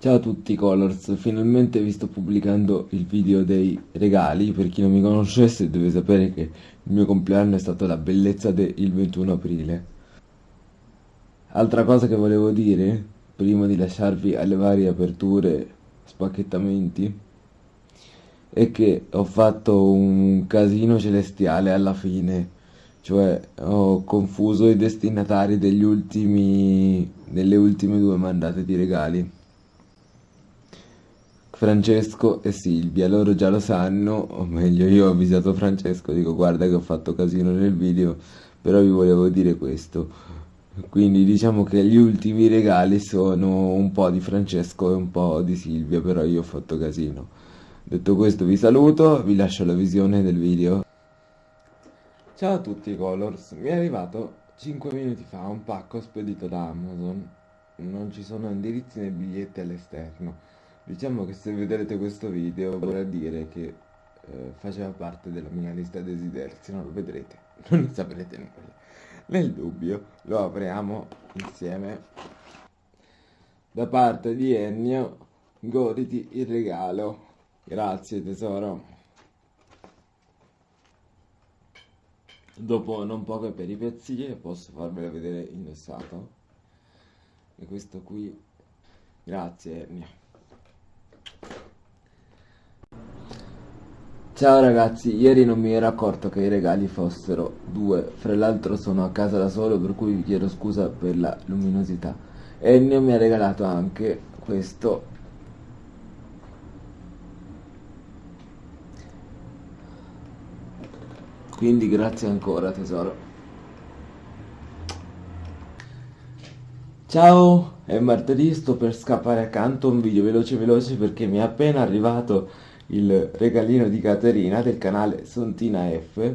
Ciao a tutti Colors, finalmente vi sto pubblicando il video dei regali, per chi non mi conoscesse deve sapere che il mio compleanno è stato la bellezza del 21 aprile. Altra cosa che volevo dire, prima di lasciarvi alle varie aperture, spacchettamenti, è che ho fatto un casino celestiale alla fine, cioè ho confuso i destinatari degli ultimi, delle ultime due mandate di regali. Francesco e Silvia, loro già lo sanno, o meglio io ho avvisato Francesco, dico guarda che ho fatto casino nel video, però vi volevo dire questo. Quindi diciamo che gli ultimi regali sono un po' di Francesco e un po' di Silvia, però io ho fatto casino. Detto questo vi saluto, vi lascio la visione del video. Ciao a tutti Colors, mi è arrivato 5 minuti fa un pacco spedito da Amazon. Non ci sono indirizzi né biglietti all'esterno. Diciamo che se vedrete questo video vorrà dire che eh, faceva parte della mia lista desideri, se non lo vedrete non ne saprete nulla. Nel dubbio lo apriamo insieme. Da parte di Ennio, goditi il regalo. Grazie tesoro. Dopo non poche peripezie posso farvelo vedere indossato. E questo qui, grazie Ennio. Ciao ragazzi, ieri non mi ero accorto che i regali fossero due, fra l'altro sono a casa da solo per cui vi chiedo scusa per la luminosità. Ennio mi ha regalato anche questo. Quindi grazie ancora tesoro. Ciao, è martedì, sto per scappare accanto un video veloce veloce perché mi è appena arrivato il regalino di Caterina del canale Sontina F.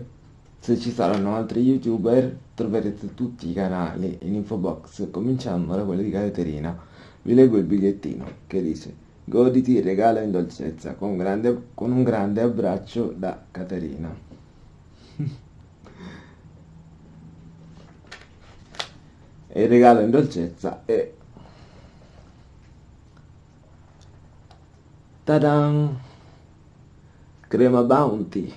Se ci saranno altri youtuber troverete tutti i canali in info box cominciando da quello di Caterina. Vi leggo il bigliettino che dice Goditi regalo in dolcezza con, grande, con un grande abbraccio da Caterina. e il regalo in dolcezza è... Ta-dan! Crema bounty.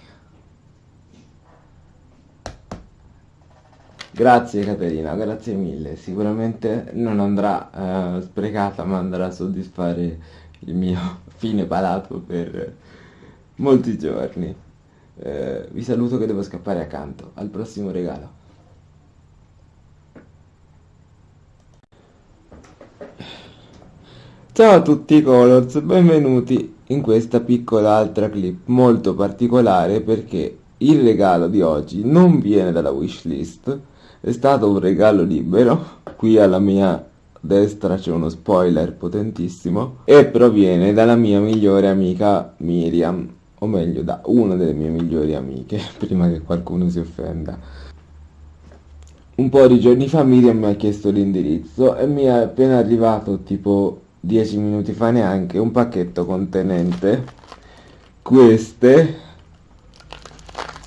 Grazie Caterina grazie mille. Sicuramente non andrà uh, sprecata ma andrà a soddisfare il mio fine palato per molti giorni. Uh, vi saluto che devo scappare accanto. Al prossimo regalo Ciao a tutti Colors, benvenuti in questa piccola altra clip molto particolare perché il regalo di oggi non viene dalla wishlist, è stato un regalo libero, qui alla mia destra c'è uno spoiler potentissimo, e proviene dalla mia migliore amica Miriam, o meglio da una delle mie migliori amiche, prima che qualcuno si offenda. Un po' di giorni fa Miriam mi ha chiesto l'indirizzo e mi è appena arrivato tipo 10 minuti fa neanche un pacchetto contenente queste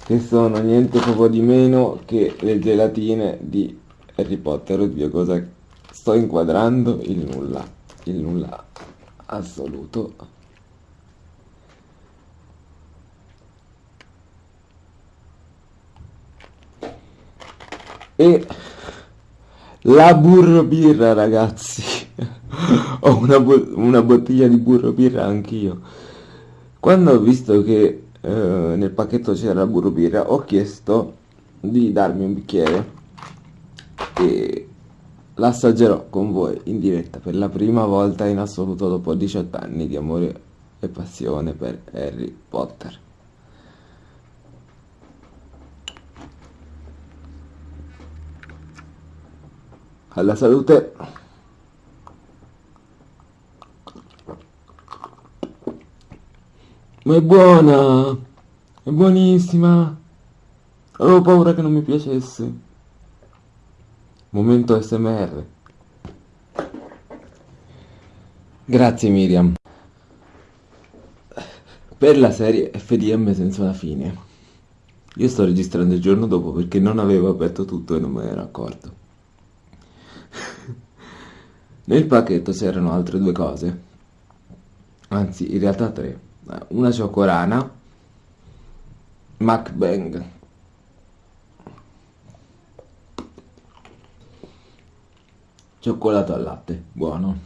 che sono niente poco di meno che le gelatine di Harry Potter. Oddio cosa sto inquadrando? Il nulla il nulla assoluto. E la burro birra ragazzi ho una, una, bottiglia di burro birra anch'io. Quando ho visto che eh, nel pacchetto c'era burro birra, ho chiesto di darmi un bicchiere e l'assaggerò con voi in diretta per la prima volta in assoluto dopo 18 anni di amore e passione per Harry Potter. Alla salute! Ma è buona! È buonissima! Avevo paura che non mi piacesse. Momento SMR. Grazie Miriam. Per la serie FDM senza una fine. Io sto registrando il giorno dopo perché non avevo aperto tutto e non me ne ero accorto. Nel pacchetto c'erano altre due cose anzi in realtà tre una cioccolana MacBang. Cioccolato al latte buono.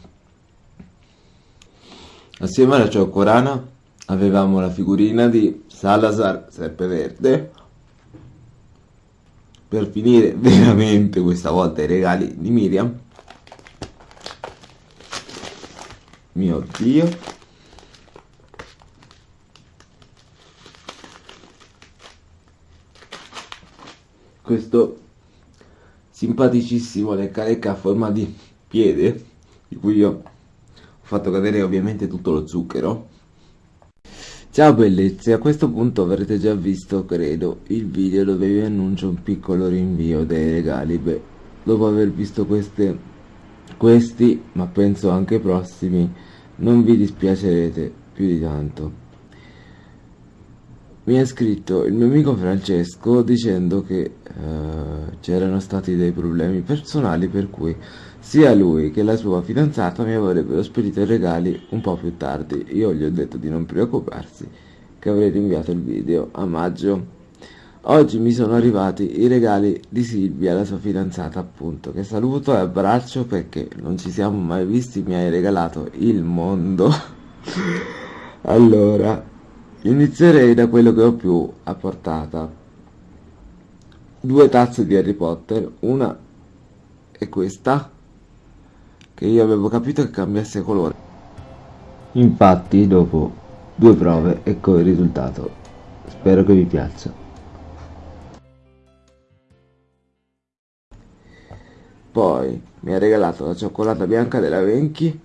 Assieme alla cioccolana avevamo la figurina di Salazar Serpeverde. Per finire veramente questa volta i regali di Miriam. Mio dio questo simpaticissimo lecca a forma di piede di cui io ho fatto cadere ovviamente tutto lo zucchero Ciao bellezze, a questo punto avrete già visto, credo, il video dove vi annuncio un piccolo rinvio dei regali. Beh, dopo aver visto queste, questi, ma penso anche prossimi, non vi dispiacerete più di tanto. Mi ha scritto il mio amico Francesco dicendo che uh, c'erano stati dei problemi personali per cui sia lui che la sua fidanzata mi avrebbero spedito i regali un po' più tardi. Io gli ho detto di non preoccuparsi, che avrei rinviato il video a maggio. Oggi mi sono arrivati i regali di Silvia, la sua fidanzata appunto, che saluto e abbraccio perché non ci siamo mai visti, mi hai regalato il mondo. allora, inizierei da quello che ho più a portata. Due tazze di Harry Potter, una è questa che io avevo capito che cambiasse colore. Infatti, dopo due prove, ecco il risultato. Spero che vi piaccia. Poi mi ha regalato la cioccolata bianca della Venchi,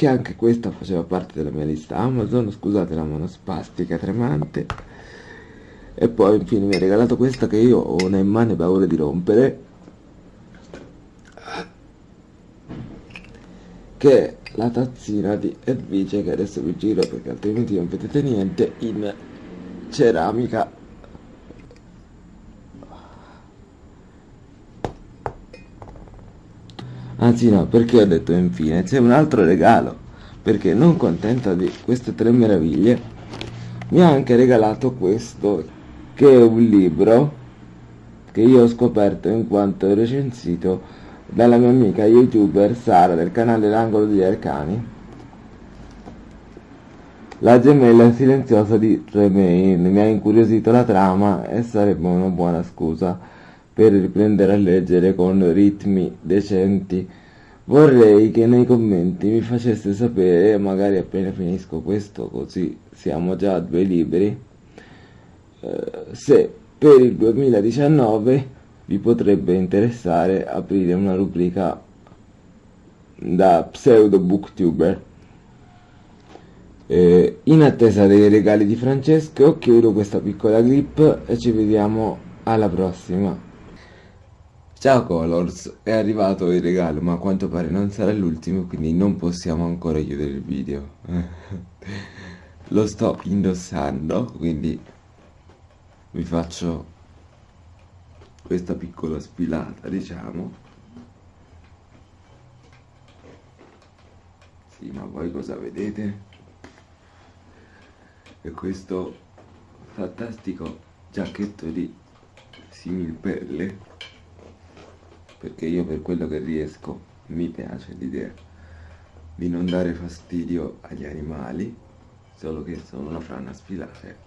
che anche questa faceva parte della mia lista. Amazon, scusate la mano spastica tremante. E poi infine mi ha regalato questa che io ho una immane paura di rompere, che è la tazzina di Edvice che adesso vi giro perché altrimenti non vedete niente in ceramica anzi no perché ho detto infine c'è un altro regalo perché non contenta di queste tre meraviglie mi ha anche regalato questo che è un libro che io ho scoperto in quanto recensito dalla mia amica youtuber Sara del canale L'Angolo degli Arcani. La gemella silenziosa di Tremaine mi ha incuriosito la trama e sarebbe una buona scusa per riprendere a leggere con ritmi decenti. Vorrei che nei commenti mi faceste sapere, magari appena finisco questo, così siamo già a due libri, eh, se per il 2019 vi potrebbe interessare aprire una rubrica da pseudo booktuber. Eh, in attesa dei regali di Francesco chiudo questa piccola clip e ci vediamo alla prossima. Ciao Colors, è arrivato il regalo ma a quanto pare non sarà l'ultimo quindi non possiamo ancora chiudere il video. Lo sto indossando quindi vi faccio questa piccola sfilata diciamo. Sì ma voi cosa vedete? E questo fantastico giacchetto di similpelle perché io per quello che riesco mi piace l'idea di non dare fastidio agli animali solo che sono una frana sfilare